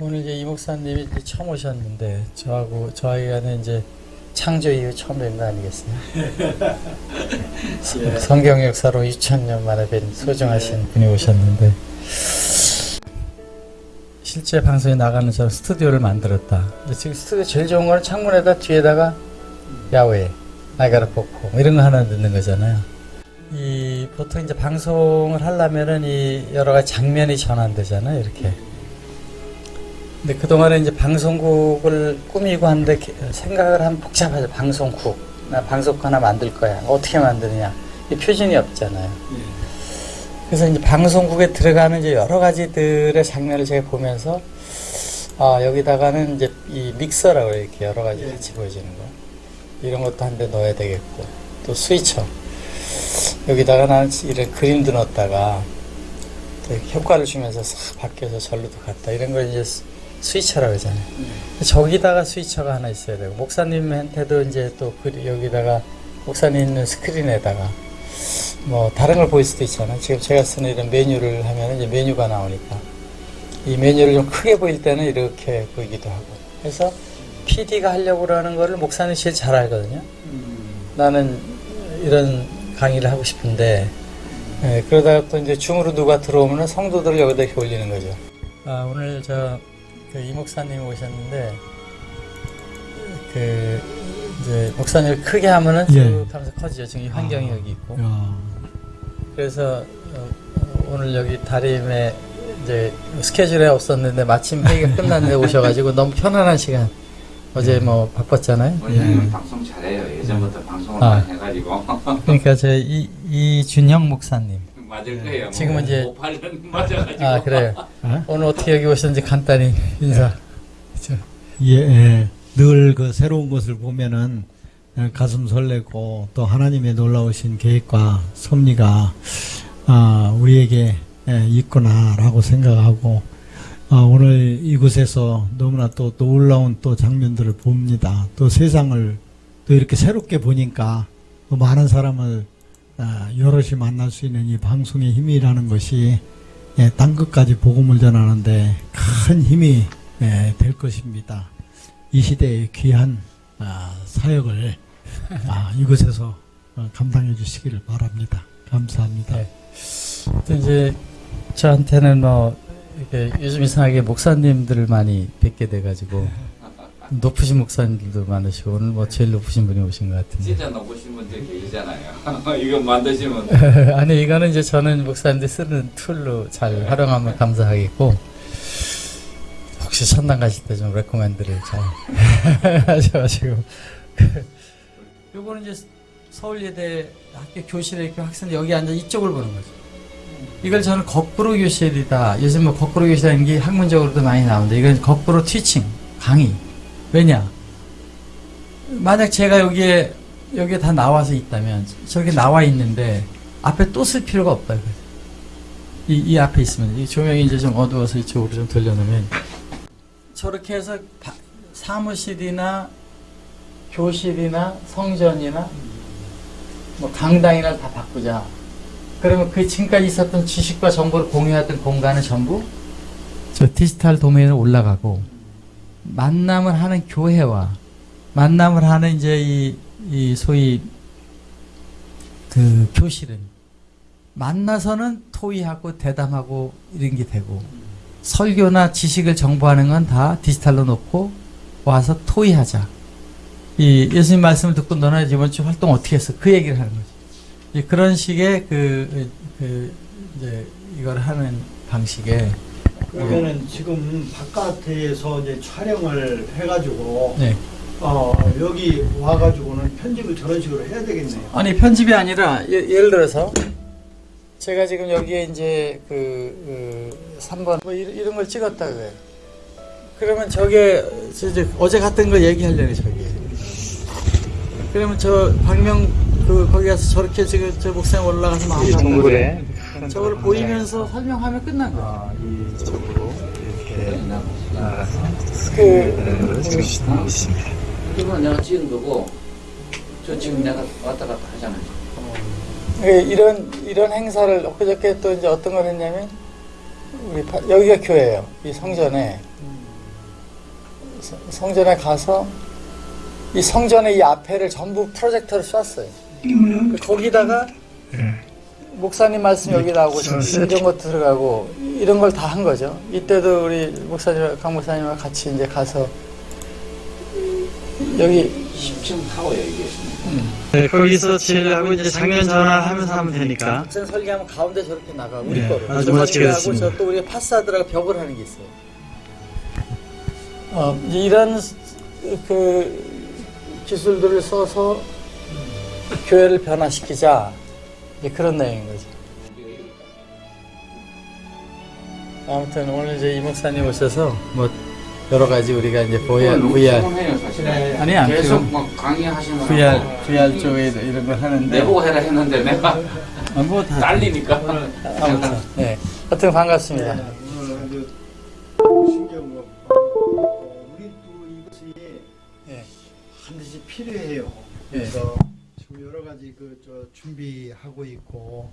오늘 이제 이 목사님이 이제 처음 오셨는데 저하고 저희가는 이제 창조 이후 처음 뵌 거 아니겠습니까? 성경 역사로 2000년 만에 뵌 소중하신 분이 오셨는데 실제 방송에 나가는 저 스튜디오를 만들었다. 지금 스튜디오 제일 좋은 거는 창문에다 뒤에다가 야외, 나이가라 포코 뭐 이런 거 하나 넣는 거잖아요. 이 보통 이제 방송을 하려면은 이 여러 가지 장면이 전환되잖아요, 이렇게. 근데 그동안에 이제 방송국을 꾸미고 하는데 게- 생각을 하면 복잡하죠. 방송국. 나 방송국 하나 만들 거야. 어떻게 만드느냐. 이 표준이 없잖아요. 그래서 이제 방송국에 들어가는 이제 여러 가지들의 장면을 제가 보면서 아, 여기다가는 이제 이 믹서라고 이렇게 여러 가지 같이 보여지는 거. 이런 것도 한 대 넣어야 되겠고. 또 스위처. 여기다가 나는 이런 그림도 넣었다가 효과를 주면서 싹 바뀌어서 절로도 갔다. 이런 걸 이제 스- 스위처라고 하잖아요. 저기다가 스위처가 하나 있어야 되고 목사님한테도 이제 또 그- 여기다가 목사님 있는 스크린에다가 뭐 다른 걸 보일 수도 있잖아요. 지금 제가 쓰는 이런 메뉴를 하면 이제 메뉴가 나오니까 이 메뉴를 좀 크게 보일 때는 이렇게 보이기도 하고 그래서 PD가 하려고 그러는 거를 목사님 제일 잘 알거든요. 나는 이런 강의를 하고 싶은데 예, 그러다가 또 이제 줌으로 누가 들어오면 성도들을 여기다 이렇게 올리는 거죠. 아, 오늘 저 그 이 목사님 오셨는데 그 이제 목사님을 크게 하면은 쭉 예. 하면서 커지죠. 지금 이 환경이 아. 여기 있고. 야, 그래서 어, 어, 오늘 여기 다림에 이제 스케줄에 없었는데 마침 회의가 끝났는데 오셔가지고 너무 편안한 시간. 어제 뭐 바빴잖아요. 원장님은 예. 방송 잘해요. 예전부터 방송을 아. 많이 해가지고 그러니까 저이 이준형 목사님. 맞을 거예요. 지금은 이제- 못 팔는 맞아가지고. 아 그래요. 어? 오늘 어떻게 여기 오셨는지 간단히 인사. 저, 예, 예. 늘 그 새로운 것을 보면은 어, 가슴 설레고 또 하나님의 놀라우신 계획과 섭리가 아, 우리에게 예, 있구나라고 생각하고 아, 오늘 이곳에서 너무나 또 놀라운 또 장면들을 봅니다. 또 세상을 또 이렇게 새롭게 보니까 또 많은 사람을 아, 여럿이 만날 수 있는 이 방송의 힘이라는 것이 예, 땅 끝까지 복음을 전하는데 큰 힘이 예, 될 것입니다. 이 시대의 귀한 아, 사역을 아, 이곳에서 어, 감당해 주시기를 바랍니다. 감사합니다. 네. 또 이제 저한테는 뭐 요즘 이상하게 목사님들을 많이 뵙게 돼가지고 높으신 목사님들도 많으시고 오늘 뭐 제일 높으신 분이 오신 것 같은데. 진짜 높으신 분들 계시잖아요. 이거 만드시면 아니 이거는 이제 저는 목사님들 쓰는 툴로 잘 활용하면 감사하겠고 혹시 천당 가실 때 좀 recommend를 잘 하셔가지고 요거는 이제 서울예대 학교 교실에 이렇게 학생 여기 앉아 이쪽을 보는 거죠. 이걸 저는 거꾸로 교실이다. 요즘 뭐 거꾸로 교실이라는 게 학문적으로도 많이 나오는데 이건 거꾸로 티칭 강의. 왜냐? 만약 제가 여기에 여기에 다 나와서 있다면 저렇게 나와 있는데 앞에 또 쓸 필요가 없다. 이, 이 앞에 있으면 이 조명이 이제 좀 어두워서 이쪽으로 좀 돌려놓으면 저렇게 해서 바- 사무실이나 교실이나 성전이나 뭐 강당이나 다 바꾸자. 그러면 그 지금까지 있었던 지식과 정보를 공유했던 공간은 전부 저 디지털 도메인에 올라가고 만남을 하는 교회와 만남을 하는 이제 이, 이 소위 그 교실은 만나서는 토의하고 대담하고 이런 게 되고 설교나 지식을 정보하는 건 다 디지털로 놓고 와서 토의하자. 이 예수님 말씀을 듣고 너는 이번 주 활동 어떻게 했어? 그 얘기를 하는 거지. 이 그런 식의 그, 그 이제 이걸 하는 방식에 그러면은 지금 바깥에서 이제 촬영을 해가지고 네. 어 여기 와가지고는 편집을 저런 식으로 해야 되겠네요. 아니 편집이 아니라 예, 를 들어서 제가 지금 여기에 이제 그, 그 3번 뭐 이런, 이런 걸 찍었다 그래요. 그러면 저게 저 이제 어제 갔던 거 얘기하려고 저기. 그러면 저 박명 그 거기 가서 저렇게 지금 저 목상 올라가서 막 동굴에 저걸 보이면서 설명하면 끝난 거야. 이쪽으로 이렇게 나가서 그. 이건 내가 찍은 거고 저 지금 내가 왔다 갔다 하잖아요. 예, 이런 이런 행사를 엊그저께 또 이제 어떤 걸 했냐면 우리 파- 여기가 교회예요. 이 성전에 성- 성전에 가서 이 성전의 이 앞에를 전부 프로젝터를 쐈어요. 그 거기다가 목사님 말씀 여기 나오고 이런 것 들어가고 이런 걸 다 한 거죠. 이때도 우리 목사님 강 목사님과 같이 이제 가서 여기 10층 타워야 이게. 네, 거기서 제일 하고 이제 장면 전환하면서 하면 되니까. 전 설계하면 가운데 저렇게 나가 우리 네, 거로. 아주 멋지게 하고 됐습니다. 저또 우리 파사드라고 벽을 하는 게 있어요. 어, 이런 스- 그 기술들을 써서 교회를 변화시키자 이제 그런 내용인 거죠. 아무튼 오늘 이제 이 목사님 오셔서 뭐 여러 가지 우리가 이제 너무 VR, 사실. 아니, 안 계속. 막 강의하시는 거. VR, VR 쪽에 이런 걸 하는데 내보고 해라 했는데 내가 아, 뭐다 딸리니까. 아무튼 네, 하여튼 반갑습니다. 신기한 거. 어, 우리 또 이것이 예. 반드시 필요해요. 그래서 지금 여러 가지 그 저 준비하고 있고